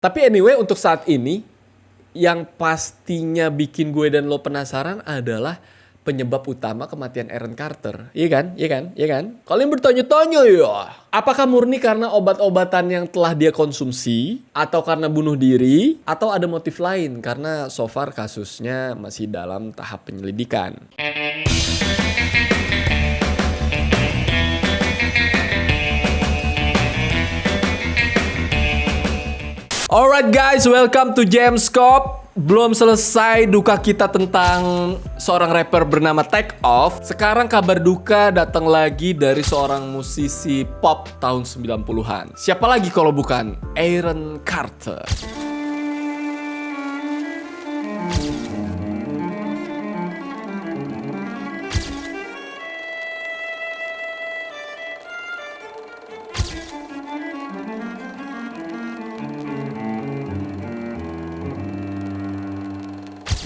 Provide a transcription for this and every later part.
Tapi anyway untuk saat ini yang pastinya bikin gue dan lo penasaran adalah penyebab utama kematian Aaron Carter. Iya kan? Iya kan? Iya kan? Kalian bertanya-tanya ya. Apakah murni karena obat-obatan yang telah dia konsumsi atau karena bunuh diri atau ada motif lain karena so far kasusnya masih dalam tahap penyelidikan. Alright guys, welcome to Jamscope. Belum selesai duka kita tentang seorang rapper bernama Take Off. Sekarang kabar duka datang lagi dari seorang musisi pop tahun 90-an. Siapa lagi kalau bukan Aaron Carter.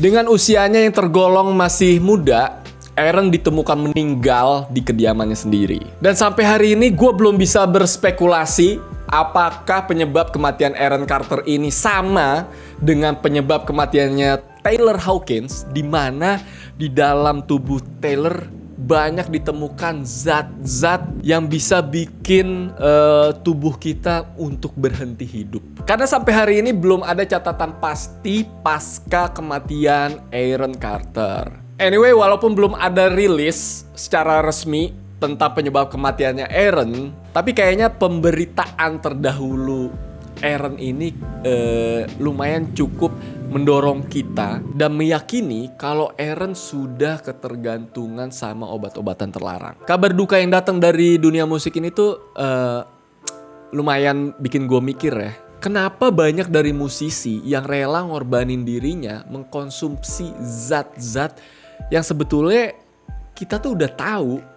Dengan usianya yang tergolong masih muda, Aaron ditemukan meninggal di kediamannya sendiri. Dan sampai hari ini gue belum bisa berspekulasi apakah penyebab kematian Aaron Carter ini sama dengan penyebab kematiannya Taylor Hawkins di mana di dalam tubuh Taylor banyak ditemukan zat-zat yang bisa bikin uh, tubuh kita untuk berhenti hidup. Karena sampai hari ini belum ada catatan pasti pasca kematian Aaron Carter. Anyway, walaupun belum ada rilis secara resmi tentang penyebab kematiannya Aaron, tapi kayaknya pemberitaan terdahulu Aaron ini uh, lumayan cukup mendorong kita dan meyakini kalau Aaron sudah ketergantungan sama obat-obatan terlarang. Kabar duka yang datang dari dunia musik ini tuh uh, lumayan bikin gue mikir ya. Kenapa banyak dari musisi yang rela ngorbanin dirinya mengkonsumsi zat-zat yang sebetulnya kita tuh udah tahu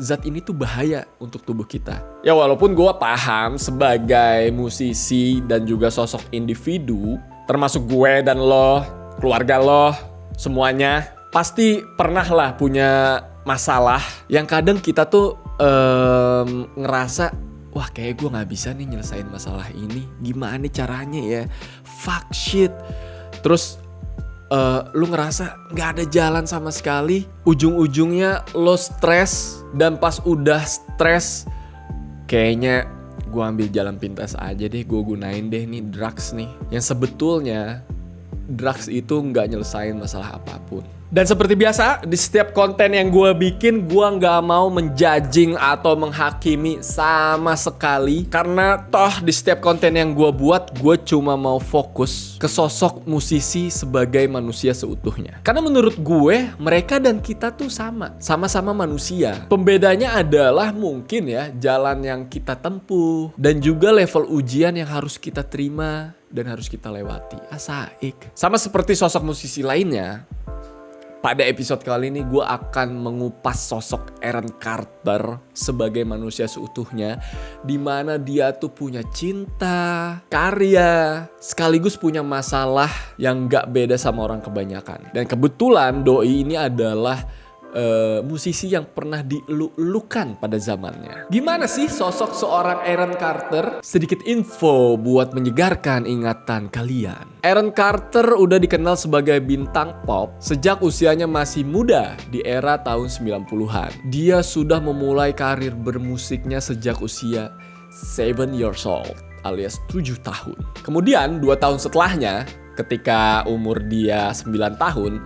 zat ini tuh bahaya untuk tubuh kita. Ya walaupun gue paham sebagai musisi dan juga sosok individu, termasuk gue dan lo, keluarga lo, semuanya pasti pernah lah punya masalah yang kadang kita tuh um, ngerasa wah kayak gue nggak bisa nih nyelesain masalah ini. Gimana caranya ya? Fuck shit. Terus uh, lu ngerasa nggak ada jalan sama sekali. Ujung-ujungnya lo stres dan pas udah stres kayaknya gue ambil jalan pintas aja deh. Gue gunain deh nih drugs nih. Yang sebetulnya drugs itu nggak nyelesain masalah apa pun dan seperti biasa, di setiap konten yang gue bikin, gue nggak mau menjudging atau menghakimi sama sekali. Karena toh di setiap konten yang gue buat, gue cuma mau fokus ke sosok musisi sebagai manusia seutuhnya. Karena menurut gue, mereka dan kita tuh sama. Sama-sama manusia. Pembedanya adalah mungkin ya, jalan yang kita tempuh. Dan juga level ujian yang harus kita terima dan harus kita lewati. Asaik. Sama seperti sosok musisi lainnya, pada episode kali ini gue akan mengupas sosok Aaron Carter sebagai manusia seutuhnya Di mana dia tuh punya cinta, karya, sekaligus punya masalah yang gak beda sama orang kebanyakan. Dan kebetulan Doi ini adalah uh, musisi yang pernah dilulukan pada zamannya. Gimana sih sosok seorang Aaron Carter? Sedikit info buat menyegarkan ingatan kalian. Aaron Carter udah dikenal sebagai bintang pop sejak usianya masih muda di era tahun 90-an. Dia sudah memulai karir bermusiknya sejak usia 7 years old alias 7 tahun. Kemudian 2 tahun setelahnya ketika umur dia 9 tahun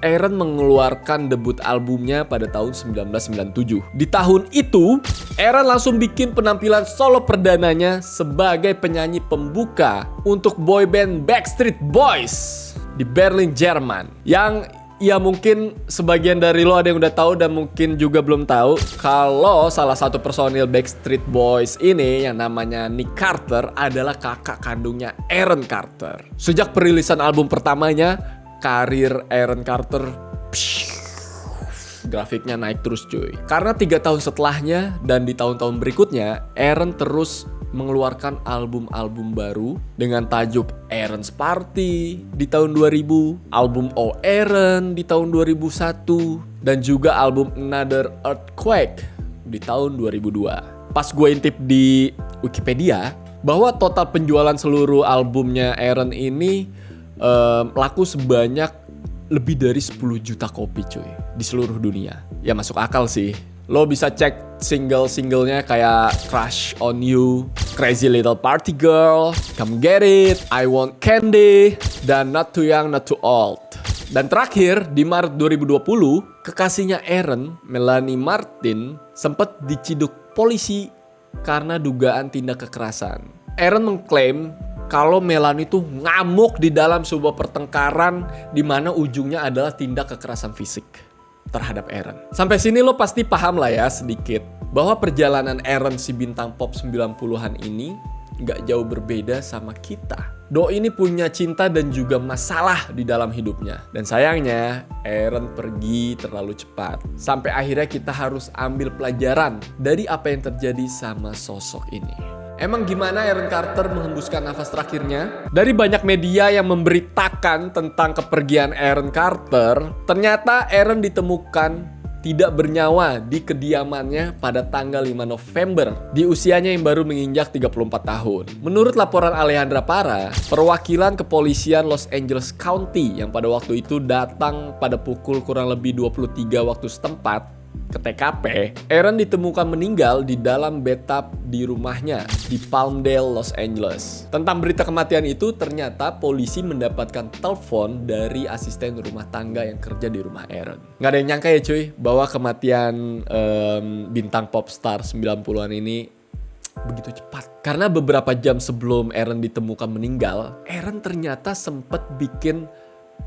Aaron mengeluarkan debut albumnya pada tahun 1997. Di tahun itu, Aaron langsung bikin penampilan solo perdananya sebagai penyanyi pembuka untuk boyband Backstreet Boys di Berlin, Jerman. Yang ya mungkin sebagian dari lo ada yang udah tahu dan mungkin juga belum tahu kalau salah satu personil Backstreet Boys ini yang namanya Nick Carter adalah kakak kandungnya Aaron Carter. Sejak perilisan album pertamanya, karir Aaron Carter grafiknya naik terus cuy. Karena tiga tahun setelahnya dan di tahun-tahun berikutnya, Aaron terus mengeluarkan album-album baru dengan tajuk Aaron's Party di tahun 2000, album Oh Aaron di tahun 2001, dan juga album Another Earthquake di tahun 2002. Pas gue intip di Wikipedia, bahwa total penjualan seluruh albumnya Aaron ini um, laku sebanyak lebih dari 10 juta kopi cuy di seluruh dunia. Ya masuk akal sih. Lo bisa cek single-singlenya kayak Crush on You, Crazy Little Party Girl, Come Get It, I Want Candy, dan Not Too Young, Not Too Old. Dan terakhir, di Maret 2020, kekasihnya Aaron, Melanie Martin, sempat diciduk polisi karena dugaan tindak kekerasan. Aaron mengklaim kalau Melanie itu ngamuk di dalam sebuah pertengkaran di mana ujungnya adalah tindak kekerasan fisik terhadap Aaron. Sampai sini lo pasti paham lah ya sedikit bahwa perjalanan Aaron si bintang pop 90-an ini nggak jauh berbeda sama kita. Do ini punya cinta dan juga masalah di dalam hidupnya. Dan sayangnya, Aaron pergi terlalu cepat. Sampai akhirnya kita harus ambil pelajaran dari apa yang terjadi sama sosok ini. Emang gimana Aaron Carter menghembuskan nafas terakhirnya? Dari banyak media yang memberitakan tentang kepergian Aaron Carter, ternyata Aaron ditemukan tidak bernyawa di kediamannya pada tanggal 5 November di usianya yang baru menginjak 34 tahun. Menurut laporan Alejandra Para, perwakilan kepolisian Los Angeles County yang pada waktu itu datang pada pukul kurang lebih 23 waktu setempat ke TKP, Aaron ditemukan meninggal di dalam bathtub di rumahnya di Palmdale, Los Angeles. Tentang berita kematian itu, ternyata polisi mendapatkan telepon dari asisten rumah tangga yang kerja di rumah Aaron. Nggak ada yang nyangka ya cuy, bahwa kematian um, bintang pop star 90-an ini begitu cepat. Karena beberapa jam sebelum Aaron ditemukan meninggal, Aaron ternyata sempat bikin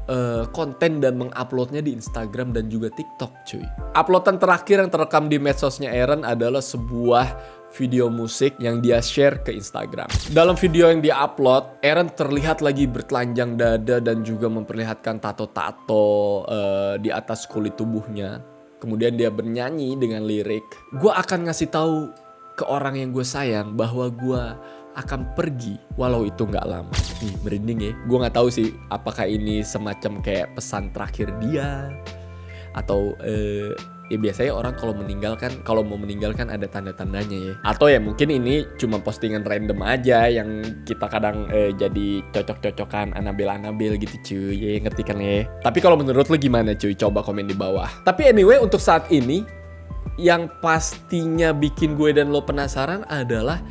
uh, konten dan menguploadnya di Instagram dan juga TikTok cuy. Uploadan terakhir yang terekam di medsosnya Aaron adalah sebuah video musik yang dia share ke Instagram. Dalam video yang dia upload, Aaron terlihat lagi bertelanjang dada dan juga memperlihatkan tato-tato uh, di atas kulit tubuhnya. Kemudian dia bernyanyi dengan lirik, gue akan ngasih tahu ke orang yang gue sayang bahwa gue akan pergi walau itu nggak lama. Nih merinding ya. Gue nggak tahu sih apakah ini semacam kayak pesan terakhir dia atau uh, ya biasanya orang kalau meninggalkan kalau mau meninggalkan ada tanda-tandanya ya. Atau ya mungkin ini cuma postingan random aja yang kita kadang uh, jadi cocok-cocokan Anabel Anabel gitu cuy. Ya ngerti kan ya? Tapi kalau menurut lo gimana cuy? Coba komen di bawah. Tapi anyway untuk saat ini yang pastinya bikin gue dan lo penasaran adalah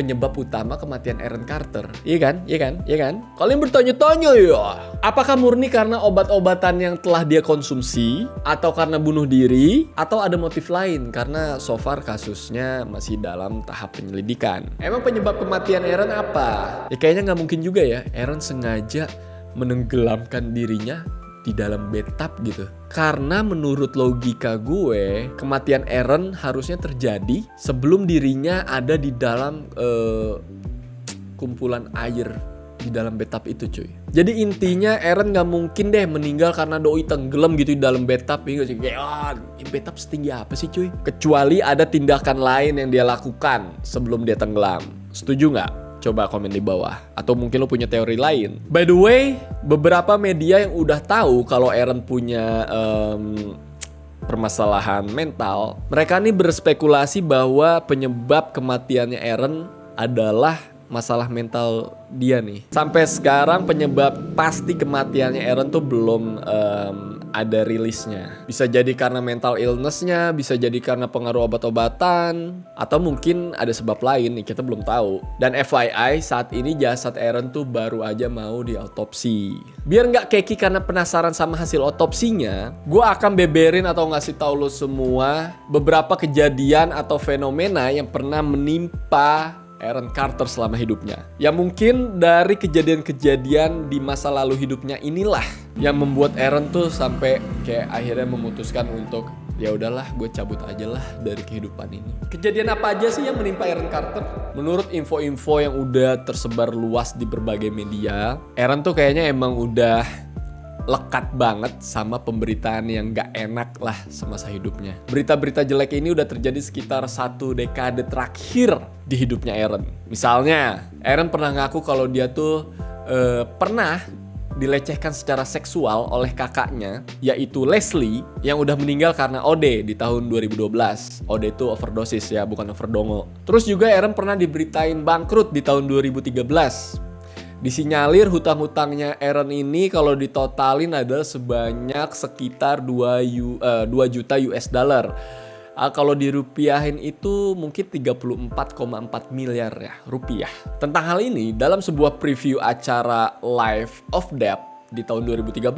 penyebab utama kematian Aaron Carter. Iya kan? Iya kan? Iya kan? Kalian bertanya-tanya ya, apakah murni karena obat-obatan yang telah dia konsumsi atau karena bunuh diri atau ada motif lain karena so far kasusnya masih dalam tahap penyelidikan. Emang penyebab kematian Aaron apa? Ya kayaknya nggak mungkin juga ya. Aaron sengaja menenggelamkan dirinya di dalam bathtub gitu. Karena menurut logika gue, kematian Aaron harusnya terjadi sebelum dirinya ada di dalam uh, kumpulan air di dalam bathtub itu cuy. Jadi intinya Aaron nggak mungkin deh meninggal karena doi tenggelam gitu di dalam bathtub ya oh, bathtub setinggi apa sih cuy? Kecuali ada tindakan lain yang dia lakukan sebelum dia tenggelam. Setuju nggak? Coba komen di bawah. Atau mungkin lo punya teori lain. By the way, beberapa media yang udah tahu kalau Aaron punya um, permasalahan mental, mereka nih berspekulasi bahwa penyebab kematiannya Aaron adalah masalah mental dia nih. Sampai sekarang penyebab pasti kematiannya Aaron tuh belum um, ada rilisnya. Bisa jadi karena mental illnessnya, bisa jadi karena pengaruh obat-obatan, atau mungkin ada sebab lain nih kita belum tahu. Dan FYI saat ini jasad Aaron tuh baru aja mau diautopsi. Biar nggak keki karena penasaran sama hasil otopsinya, gue akan beberin atau ngasih tahu lo semua beberapa kejadian atau fenomena yang pernah menimpa Aaron Carter selama hidupnya. Ya mungkin dari kejadian-kejadian di masa lalu hidupnya inilah yang membuat Aaron tuh sampai kayak akhirnya memutuskan untuk ya udahlah gue cabut aja lah dari kehidupan ini. Kejadian apa aja sih yang menimpa Aaron Carter? Menurut info-info yang udah tersebar luas di berbagai media, Aaron tuh kayaknya emang udah lekat banget sama pemberitaan yang gak enak lah semasa hidupnya. Berita-berita jelek ini udah terjadi sekitar satu dekade terakhir di hidupnya Aaron. Misalnya, Aaron pernah ngaku kalau dia tuh uh, pernah dilecehkan secara seksual oleh kakaknya, yaitu Leslie, yang udah meninggal karena OD di tahun 2012. OD itu overdosis ya, bukan overdongo. Terus juga Aaron pernah diberitain bangkrut di tahun 2013. Disinyalir hutang-hutangnya Aaron ini kalau ditotalin adalah sebanyak sekitar 2, U, uh, 2 juta US dollar uh, kalau dirupiahin itu mungkin 34,4 miliar ya rupiah. Tentang hal ini, dalam sebuah preview acara Life of Debt di tahun 2013,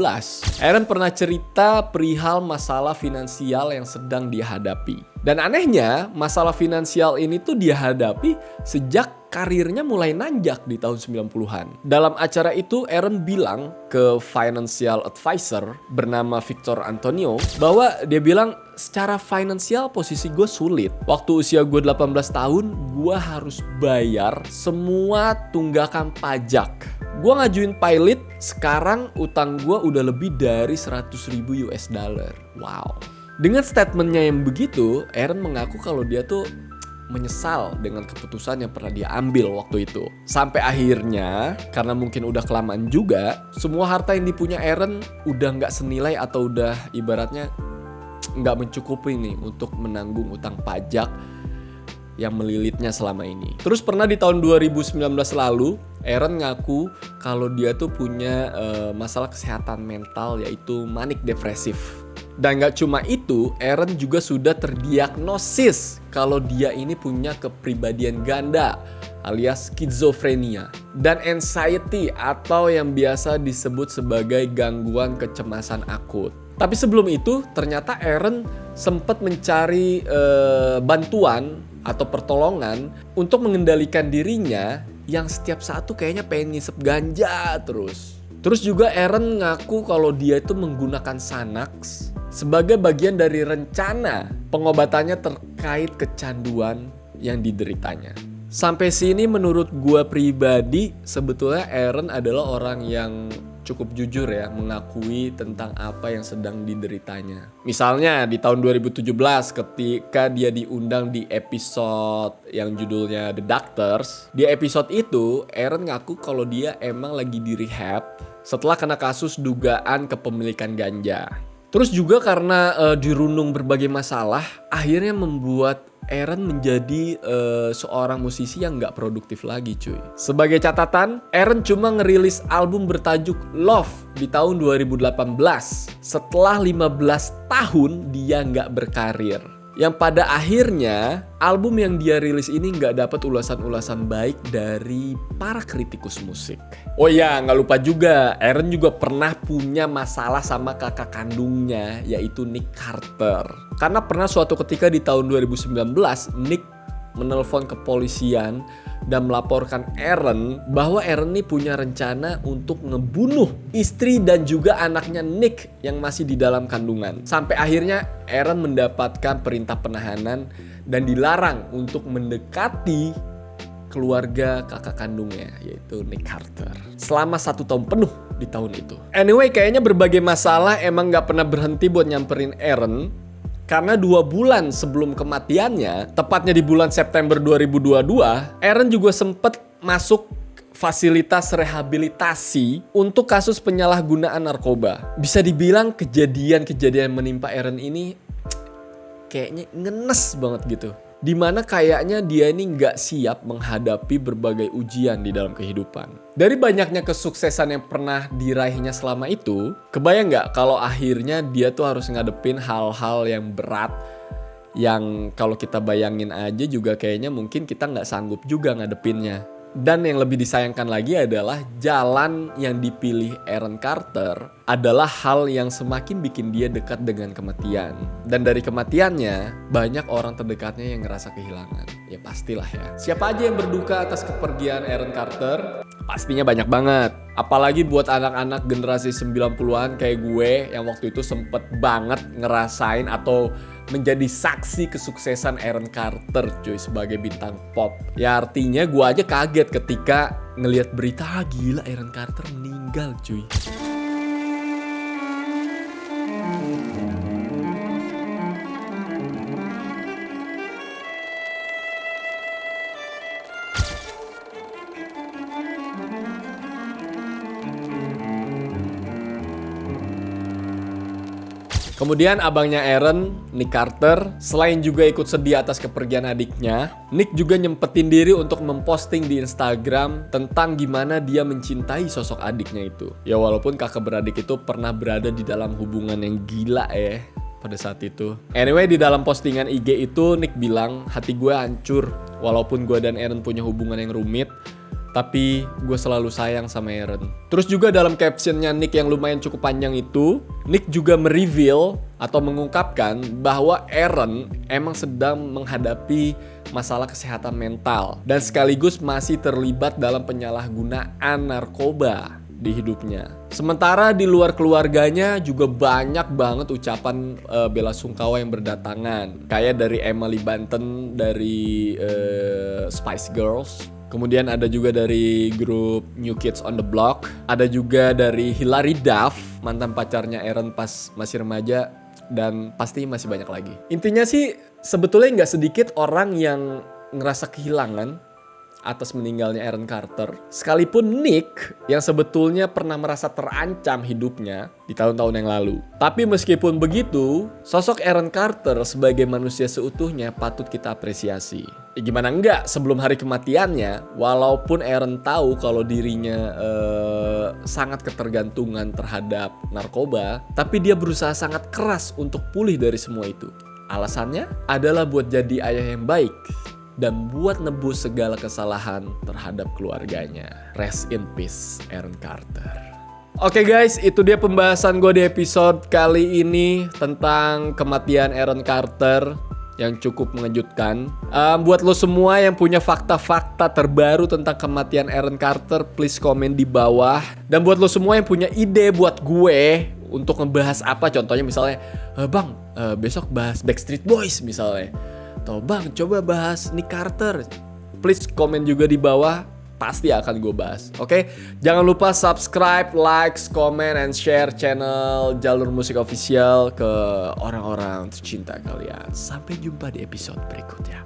Aaron pernah cerita perihal masalah finansial yang sedang dihadapi. Dan anehnya, masalah finansial ini tuh dihadapi sejak karirnya mulai nanjak di tahun 90-an. Dalam acara itu, Aaron bilang ke financial advisor bernama Victor Antonio bahwa dia bilang secara finansial posisi gue sulit. Waktu usia gue 18 tahun, gue harus bayar semua tunggakan pajak. Gue ngajuin pilot, sekarang utang gue udah lebih dari 100 ribu US dollar. Wow. Dengan statementnya yang begitu, Aaron mengaku kalau dia tuh menyesal dengan keputusan yang pernah dia ambil waktu itu. Sampai akhirnya, karena mungkin udah kelamaan juga, semua harta yang dipunya Aaron udah nggak senilai atau udah ibaratnya nggak mencukupi nih untuk menanggung utang pajak yang melilitnya selama ini. Terus pernah di tahun 2019 lalu, Aaron ngaku kalau dia tuh punya uh, masalah kesehatan mental yaitu manik depresif. Dan gak cuma itu, Aaron juga sudah terdiagnosis kalau dia ini punya kepribadian ganda alias skizofrenia dan anxiety atau yang biasa disebut sebagai gangguan kecemasan akut. Tapi sebelum itu, ternyata Aaron sempat mencari uh, bantuan atau pertolongan untuk mengendalikan dirinya yang setiap saat tuh kayaknya pengen ngisep ganja terus. Terus juga Aaron ngaku kalau dia itu menggunakan Xanax sebagai bagian dari rencana pengobatannya terkait kecanduan yang dideritanya. Sampai sini menurut gua pribadi sebetulnya Aaron adalah orang yang cukup jujur ya mengakui tentang apa yang sedang dideritanya. Misalnya di tahun 2017 ketika dia diundang di episode yang judulnya The Doctors, di episode itu Aaron ngaku kalau dia emang lagi di rehab setelah kena kasus dugaan kepemilikan ganja. Terus juga karena uh, dirundung berbagai masalah, akhirnya membuat Aaron menjadi uh, seorang musisi yang nggak produktif lagi cuy. Sebagai catatan, Aaron cuma ngerilis album bertajuk Love di tahun 2018. Setelah 15 tahun dia nggak berkarir yang pada akhirnya album yang dia rilis ini nggak dapat ulasan-ulasan baik dari para kritikus musik. Oh ya, nggak lupa juga, Aaron juga pernah punya masalah sama kakak kandungnya, yaitu Nick Carter. Karena pernah suatu ketika di tahun 2019, Nick menelpon kepolisian dan melaporkan Aaron bahwa Aaron ini punya rencana untuk ngebunuh istri dan juga anaknya Nick yang masih di dalam kandungan. Sampai akhirnya Aaron mendapatkan perintah penahanan dan dilarang untuk mendekati keluarga kakak kandungnya yaitu Nick Carter selama satu tahun penuh di tahun itu. Anyway, kayaknya berbagai masalah emang gak pernah berhenti buat nyamperin Aaron karena dua bulan sebelum kematiannya, tepatnya di bulan September 2022, Aaron juga sempat masuk fasilitas rehabilitasi untuk kasus penyalahgunaan narkoba. Bisa dibilang kejadian-kejadian menimpa Aaron ini kayaknya ngenes banget gitu di mana kayaknya dia ini nggak siap menghadapi berbagai ujian di dalam kehidupan. Dari banyaknya kesuksesan yang pernah diraihnya selama itu, kebayang nggak kalau akhirnya dia tuh harus ngadepin hal-hal yang berat yang kalau kita bayangin aja juga kayaknya mungkin kita nggak sanggup juga ngadepinnya. Dan yang lebih disayangkan lagi adalah jalan yang dipilih Aaron Carter adalah hal yang semakin bikin dia dekat dengan kematian. Dan dari kematiannya, banyak orang terdekatnya yang ngerasa kehilangan. Ya pastilah ya. Siapa aja yang berduka atas kepergian Aaron Carter? Pastinya banyak banget. Apalagi buat anak-anak generasi 90-an kayak gue yang waktu itu sempet banget ngerasain atau menjadi saksi kesuksesan Aaron Carter cuy sebagai bintang pop. Ya artinya gue aja kaget ketika ngelihat berita ah, gila Aaron Carter meninggal cuy. Kemudian abangnya Aaron, Nick Carter, selain juga ikut sedih atas kepergian adiknya, Nick juga nyempetin diri untuk memposting di Instagram tentang gimana dia mencintai sosok adiknya itu. Ya walaupun kakak beradik itu pernah berada di dalam hubungan yang gila ya pada saat itu. Anyway, di dalam postingan IG itu Nick bilang, hati gue hancur. Walaupun gue dan Aaron punya hubungan yang rumit, tapi gue selalu sayang sama Aaron. Terus juga dalam captionnya Nick yang lumayan cukup panjang itu, Nick juga mereveal atau mengungkapkan bahwa Aaron emang sedang menghadapi masalah kesehatan mental dan sekaligus masih terlibat dalam penyalahgunaan narkoba di hidupnya. Sementara di luar keluarganya juga banyak banget ucapan uh, bela sungkawa yang berdatangan. Kayak dari Emily Banten dari uh, Spice Girls, Kemudian ada juga dari grup New Kids on the Block. Ada juga dari Hilary Duff, mantan pacarnya Aaron pas masih remaja. Dan pasti masih banyak lagi. Intinya sih sebetulnya nggak sedikit orang yang ngerasa kehilangan atas meninggalnya Aaron Carter. Sekalipun Nick yang sebetulnya pernah merasa terancam hidupnya di tahun-tahun yang lalu. Tapi meskipun begitu, sosok Aaron Carter sebagai manusia seutuhnya patut kita apresiasi. Ya gimana enggak sebelum hari kematiannya, walaupun Aaron tahu kalau dirinya eh, sangat ketergantungan terhadap narkoba, tapi dia berusaha sangat keras untuk pulih dari semua itu. Alasannya adalah buat jadi ayah yang baik dan buat nebus segala kesalahan terhadap keluarganya. Rest in peace, Aaron Carter. Oke okay guys, itu dia pembahasan gue di episode kali ini tentang kematian Aaron Carter yang cukup mengejutkan. Um, buat lo semua yang punya fakta-fakta terbaru tentang kematian Aaron Carter, please komen di bawah. Dan buat lo semua yang punya ide buat gue untuk ngebahas apa, contohnya misalnya, e, bang, uh, besok bahas Backstreet Boys misalnya atau bang coba bahas Nick Carter. Please komen juga di bawah pasti akan gue bahas. Oke? Okay? jangan lupa subscribe like comment and share channel jalur musik official ke orang-orang tercinta kalian. Sampai jumpa di episode berikutnya